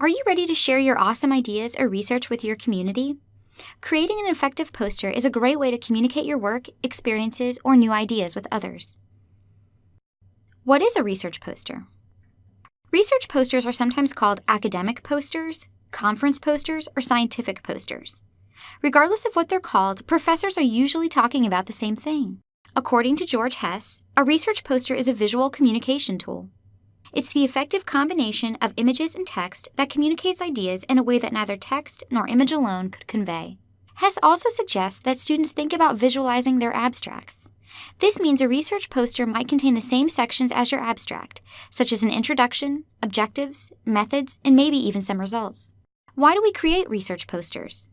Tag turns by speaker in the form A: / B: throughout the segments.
A: Are you ready to share your awesome ideas or research with your community? Creating an effective poster is a great way to communicate your work, experiences, or new ideas with others. What is a research poster? Research posters are sometimes called academic posters, conference posters, or scientific posters. Regardless of what they're called, professors are usually talking about the same thing. According to George Hess, a research poster is a visual communication tool. It's the effective combination of images and text that communicates ideas in a way that neither text nor image alone could convey. Hess also suggests that students think about visualizing their abstracts. This means a research poster might contain the same sections as your abstract, such as an introduction, objectives, methods, and maybe even some results. Why do we create research posters?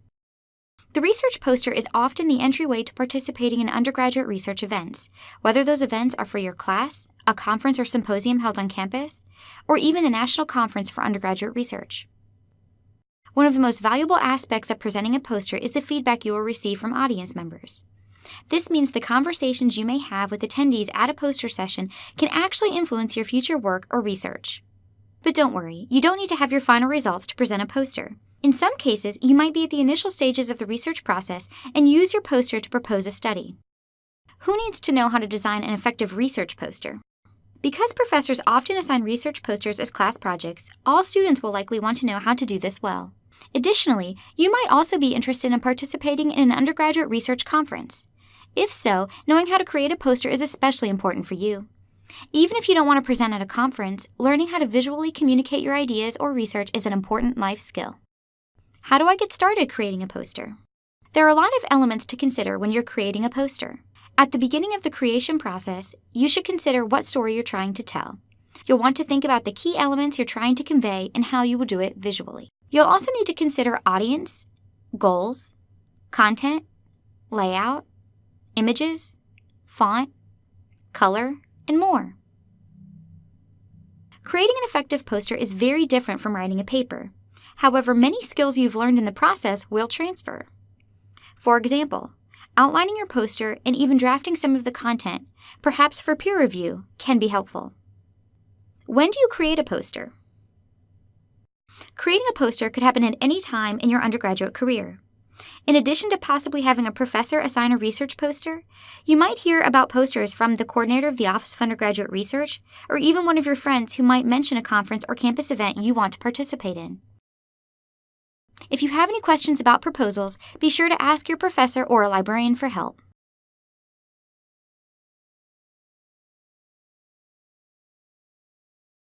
A: The research poster is often the entryway to participating in undergraduate research events, whether those events are for your class, a conference or symposium held on campus, or even the National Conference for Undergraduate Research. One of the most valuable aspects of presenting a poster is the feedback you will receive from audience members. This means the conversations you may have with attendees at a poster session can actually influence your future work or research. But don't worry, you don't need to have your final results to present a poster. In some cases, you might be at the initial stages of the research process and use your poster to propose a study. Who needs to know how to design an effective research poster? Because professors often assign research posters as class projects, all students will likely want to know how to do this well. Additionally, you might also be interested in participating in an undergraduate research conference. If so, knowing how to create a poster is especially important for you. Even if you don't want to present at a conference, learning how to visually communicate your ideas or research is an important life skill. How do I get started creating a poster? There are a lot of elements to consider when you're creating a poster. At the beginning of the creation process, you should consider what story you're trying to tell. You'll want to think about the key elements you're trying to convey and how you will do it visually. You'll also need to consider audience, goals, content, layout, images, font, color, and more. Creating an effective poster is very different from writing a paper. However, many skills you've learned in the process will transfer. For example, outlining your poster and even drafting some of the content, perhaps for peer review, can be helpful. When do you create a poster? Creating a poster could happen at any time in your undergraduate career. In addition to possibly having a professor assign a research poster, you might hear about posters from the coordinator of the Office of Undergraduate Research, or even one of your friends who might mention a conference or campus event you want to participate in. If you have any questions about proposals, be sure to ask your professor or a librarian for help.